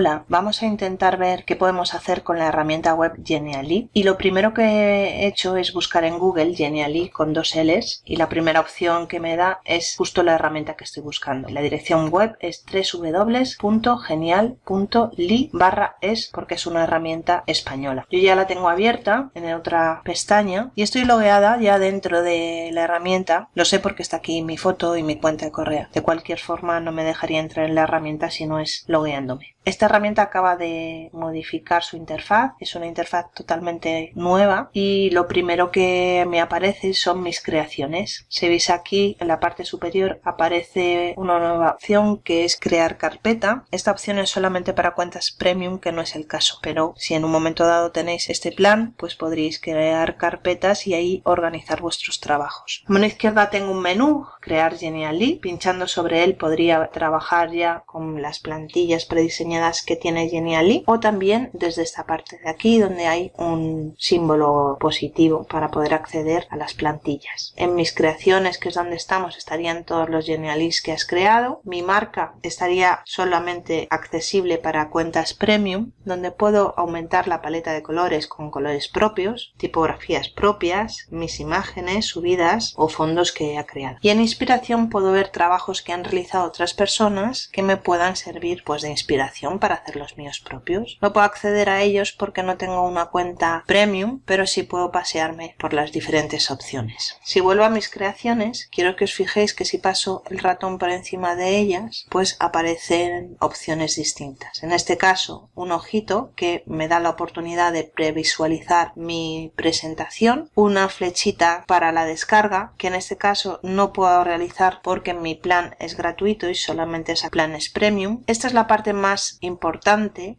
Hola, vamos a intentar ver qué podemos hacer con la herramienta web Genially y lo primero que he hecho es buscar en Google Genially con dos L's y la primera opción que me da es justo la herramienta que estoy buscando. La dirección web es www.genial.ly barra es porque es una herramienta española. Yo ya la tengo abierta en otra pestaña y estoy logueada ya dentro de la herramienta. Lo sé porque está aquí mi foto y mi cuenta de correo. De cualquier forma no me dejaría entrar en la herramienta si no es logueándome. Herramienta acaba de modificar su interfaz, es una interfaz totalmente nueva y lo primero que me aparece son mis creaciones. Si veis aquí en la parte superior aparece una nueva opción que es crear carpeta. Esta opción es solamente para cuentas premium que no es el caso, pero si en un momento dado tenéis este plan pues podréis crear carpetas y ahí organizar vuestros trabajos. A mano izquierda tengo un menú, crear Genially, pinchando sobre él podría trabajar ya con las plantillas prediseñadas que tiene Genially o también desde esta parte de aquí donde hay un símbolo positivo para poder acceder a las plantillas. En mis creaciones, que es donde estamos, estarían todos los Genialys que has creado. Mi marca estaría solamente accesible para cuentas premium, donde puedo aumentar la paleta de colores con colores propios, tipografías propias, mis imágenes subidas o fondos que he creado. Y en inspiración puedo ver trabajos que han realizado otras personas que me puedan servir pues de inspiración para hacer los míos propios. No puedo acceder a ellos porque no tengo una cuenta premium, pero sí puedo pasearme por las diferentes opciones. Si vuelvo a mis creaciones, quiero que os fijéis que si paso el ratón por encima de ellas, pues aparecen opciones distintas. En este caso, un ojito que me da la oportunidad de previsualizar mi presentación, una flechita para la descarga, que en este caso no puedo realizar porque mi plan es gratuito y solamente es a planes premium. Esta es la parte más importante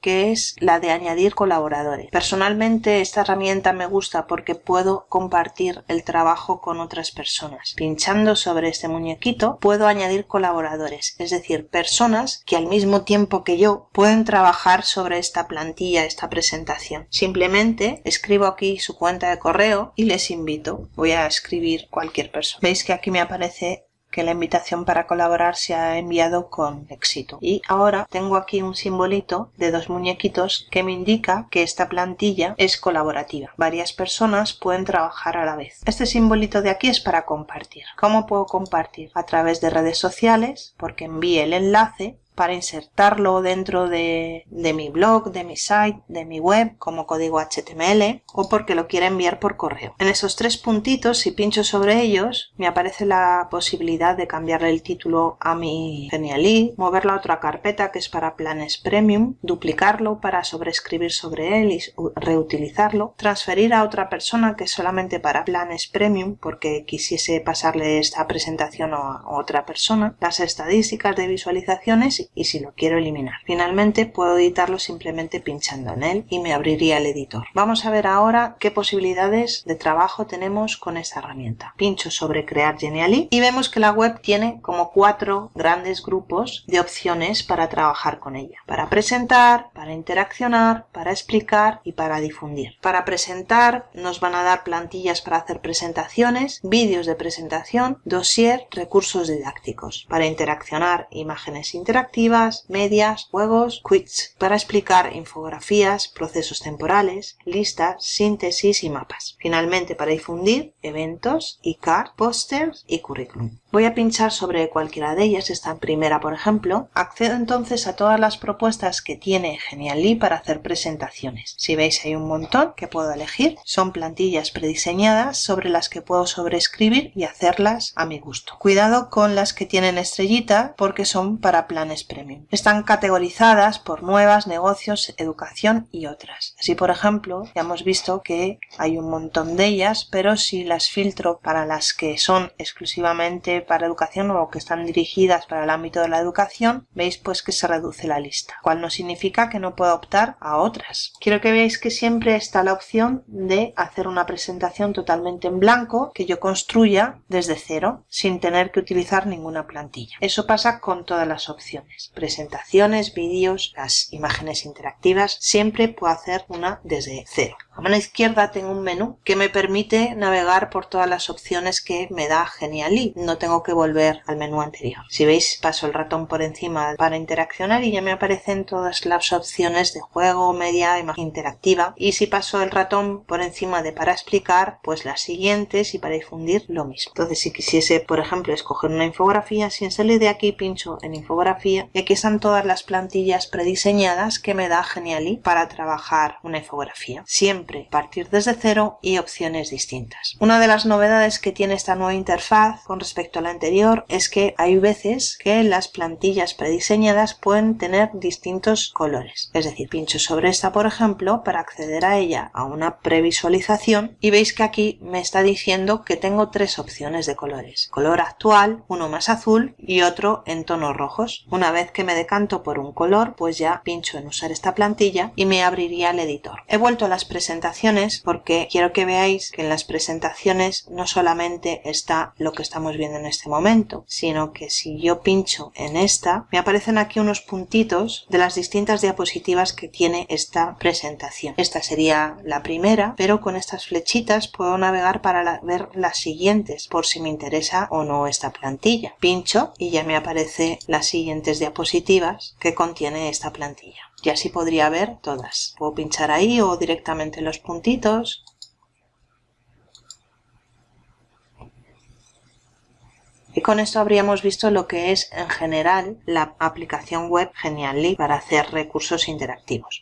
que es la de añadir colaboradores. Personalmente esta herramienta me gusta porque puedo compartir el trabajo con otras personas. Pinchando sobre este muñequito puedo añadir colaboradores, es decir, personas que al mismo tiempo que yo pueden trabajar sobre esta plantilla, esta presentación. Simplemente escribo aquí su cuenta de correo y les invito. Voy a escribir cualquier persona. Veis que aquí me aparece que la invitación para colaborar se ha enviado con éxito. Y ahora tengo aquí un simbolito de dos muñequitos que me indica que esta plantilla es colaborativa. Varias personas pueden trabajar a la vez. Este simbolito de aquí es para compartir. ¿Cómo puedo compartir? A través de redes sociales, porque envíe el enlace para insertarlo dentro de, mi blog, de mi site, de mi web como código HTML o porque lo quiera enviar por correo. En esos tres puntitos, si pincho sobre ellos, me aparece la posibilidad de cambiarle el título a mi Genially, moverlo a otra carpeta que es para planes premium, duplicarlo para sobreescribir sobre él y reutilizarlo, transferir a otra persona que es solamente para planes premium porque quisiese pasarle esta presentación a otra persona, las estadísticas de visualizaciones y si lo quiero eliminar. Finalmente puedo editarlo simplemente pinchando en él y me abriría el editor. Vamos a ver ahora qué posibilidades de trabajo tenemos con esta herramienta. Pincho sobre crear Genially y vemos que la web tiene como cuatro grandes grupos de opciones para trabajar con ella. Para presentar, para interaccionar, para explicar y para difundir. Para presentar nos van a dar plantillas para hacer presentaciones, vídeos de presentación, dossier, recursos didácticos. Para interaccionar, imágenes interactivas medias, juegos, quiz, para explicar infografías, procesos temporales, listas, síntesis y mapas. Finalmente, para difundir eventos, e-card, pósters y currículum. Voy a pinchar sobre cualquiera de ellas, esta primera por ejemplo. Accedo entonces a todas las propuestas que tiene Genially para hacer presentaciones. Si veis hay un montón que puedo elegir. Son plantillas prediseñadas sobre las que puedo sobreescribir y hacerlas a mi gusto. Cuidado con las que tienen estrellita porque son para planes premium. Están categorizadas por nuevas, negocios, educación y otras. Así por ejemplo ya hemos visto que hay un montón de ellas pero si las filtro para las que son exclusivamente para educación o que están dirigidas para el ámbito de la educación, veis pues que se reduce la lista, cual no significa que no pueda optar a otras. Quiero que veáis que siempre está la opción de hacer una presentación totalmente en blanco que yo construya desde cero sin tener que utilizar ninguna plantilla. Eso pasa con todas las opciones. Presentaciones, vídeos, las imágenes interactivas, siempre puedo hacer una desde cero. A mano izquierda tengo un menú que me permite navegar por todas las opciones que me da Genially. No tengo que volver al menú anterior. Si veis, paso el ratón por encima para interaccionar y ya me aparecen todas las opciones de juego, media, imagen interactiva. Y si paso el ratón por encima de para explicar, pues las siguientes y para difundir lo mismo. Entonces, si quisiese, por ejemplo, escoger una infografía, sin salir de aquí pincho en infografía y aquí están todas las plantillas prediseñadas que me da Genially para trabajar una infografía. Siempre partir desde cero y opciones distintas. Una de las novedades que tiene esta nueva interfaz con respecto a la anterior es que hay veces que las plantillas prediseñadas pueden tener distintos colores. Es decir, pincho sobre esta por ejemplo para acceder a ella a una previsualización y veis que aquí me está diciendo que tengo tres opciones de colores. Color actual, uno más azul y otro en tonos rojos. Una vez que me decanto por un color pues ya pincho en usar esta plantilla y me abriría el editor. He vuelto a las presentaciones porque quiero que veáis que en las presentaciones no solamente está lo que estamos viendo en este momento, sino que si yo pincho en esta, me aparecen aquí unos puntitos de las distintas diapositivas que tiene esta presentación. Esta sería la primera, pero con estas flechitas puedo navegar para ver las siguientes, por si me interesa o no esta plantilla. Pincho y ya me aparece las siguientes diapositivas que contiene esta plantilla y así podría ver todas. Puedo pinchar ahí o directamente los puntitos. Y con esto habríamos visto lo que es en general la aplicación web Genially para hacer recursos interactivos.